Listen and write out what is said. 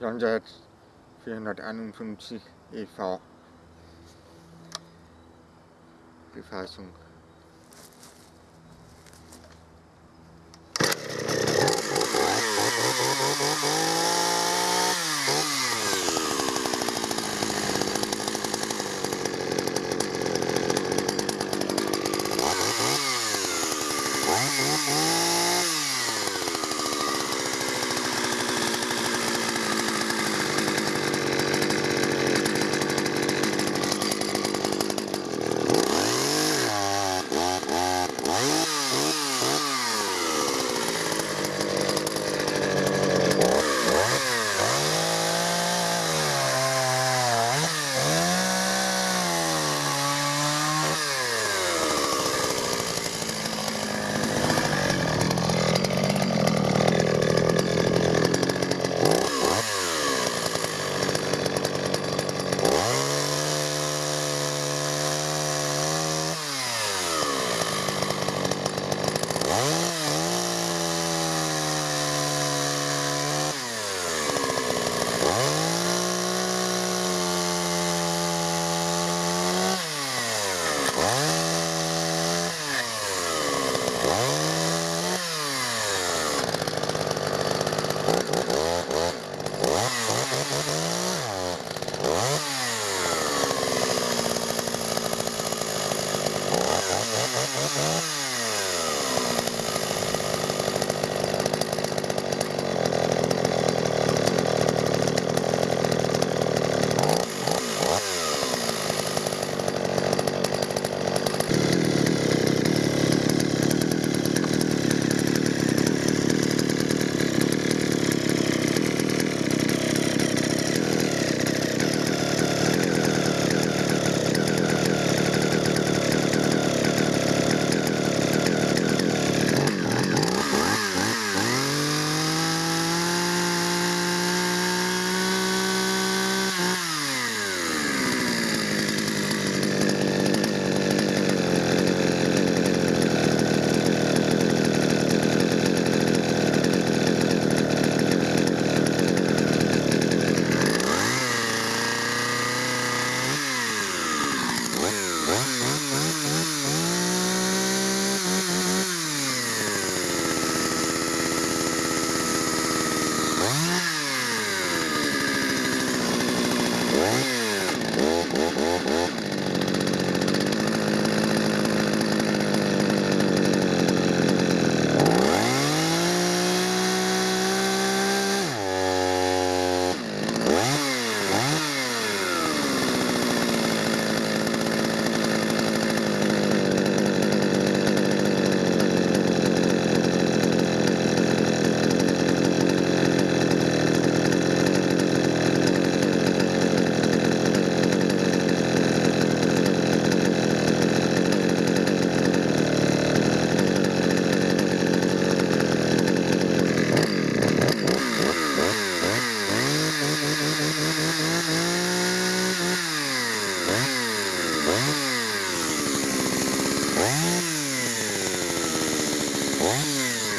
Jahrhundert 451 e.V. Befassung Yeah. Yeah.